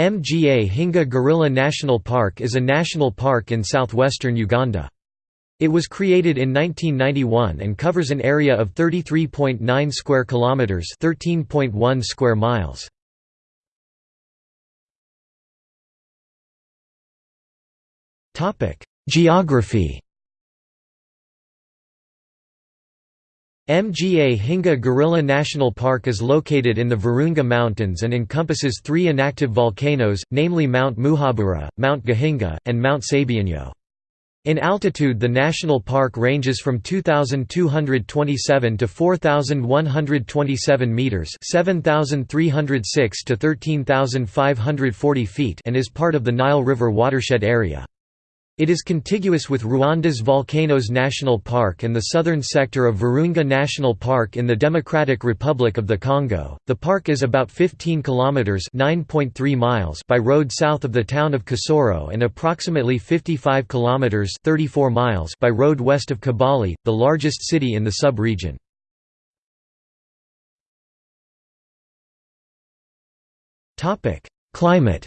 Mgahinga Gorilla National Park is a national park in southwestern Uganda. It was created in 1991 and covers an area of 33.9 square kilometers, 13.1 square miles. Topic: Geography. Mgahinga Gorilla National Park is located in the Virunga Mountains and encompasses three inactive volcanoes, namely Mount Muhabura, Mount Gahinga, and Mount Sabyinyo. In altitude the national park ranges from 2227 to 4127 meters, 7306 to 13540 feet and is part of the Nile River watershed area. It is contiguous with Rwanda's Volcanoes National Park and the southern sector of Virunga National Park in the Democratic Republic of the Congo. The park is about 15 kilometers (9.3 miles) by road south of the town of Kisoro and approximately 55 kilometers (34 miles) by road west of Kabale, the largest city in the sub-region. Topic: Climate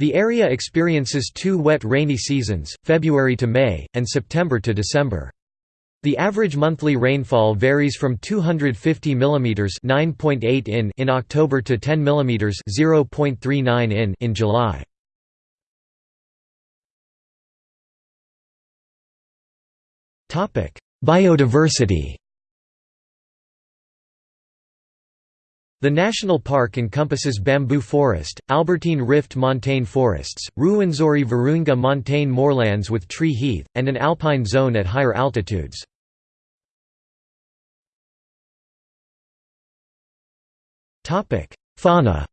The area experiences two wet rainy seasons, February to May, and September to December. The average monthly rainfall varies from 250 mm (9.8 in) in October to 10 mm (0.39 in) in July. Topic: Biodiversity. The national park encompasses bamboo forest, Albertine Rift montane forests, Ruwenzori Virunga montane moorlands with tree heath, and an alpine zone at higher altitudes. Fauna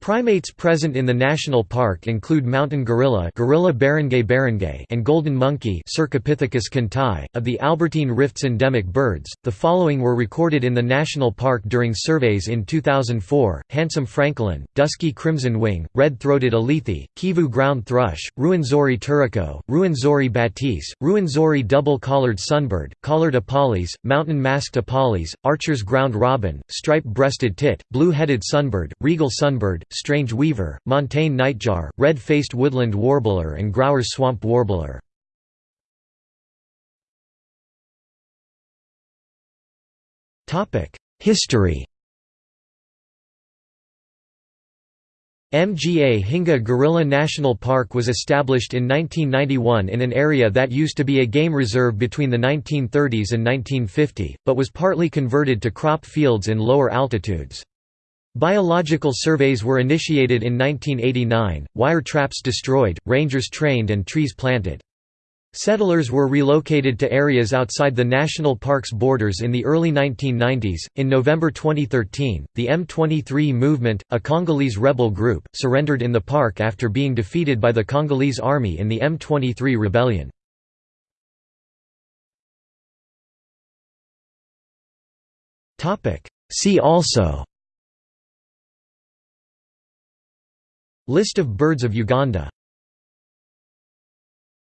Primates present in the national park include mountain gorilla, gorilla beringei beringei and golden monkey Cercopithecus. .Of the Albertine Rift's endemic birds, the following were recorded in the national park during surveys in 2004, handsome francolin, dusky crimson wing, red-throated alethe, kivu ground thrush, Ruwenzori turaco, Ruwenzori batis, Ruwenzori double-collared sunbird, collared apalis, mountain masked apalis, archer's ground robin, stripe-breasted tit, blue-headed sunbird, regal sunbird, strange weaver, montane nightjar, red-faced woodland warbler and Grauer's swamp warbler. History Mgahinga Gorilla National Park was established in 1991 in an area that used to be a game reserve between the 1930s and 1950, but was partly converted to crop fields in lower altitudes. Biological surveys were initiated in 1989, wire traps destroyed, rangers trained and trees planted. Settlers were relocated to areas outside the national park's borders in the early 1990s. In November 2013, the M23 movement, a Congolese rebel group, surrendered in the park after being defeated by the Congolese army in the M23 rebellion. See also List of birds of Uganda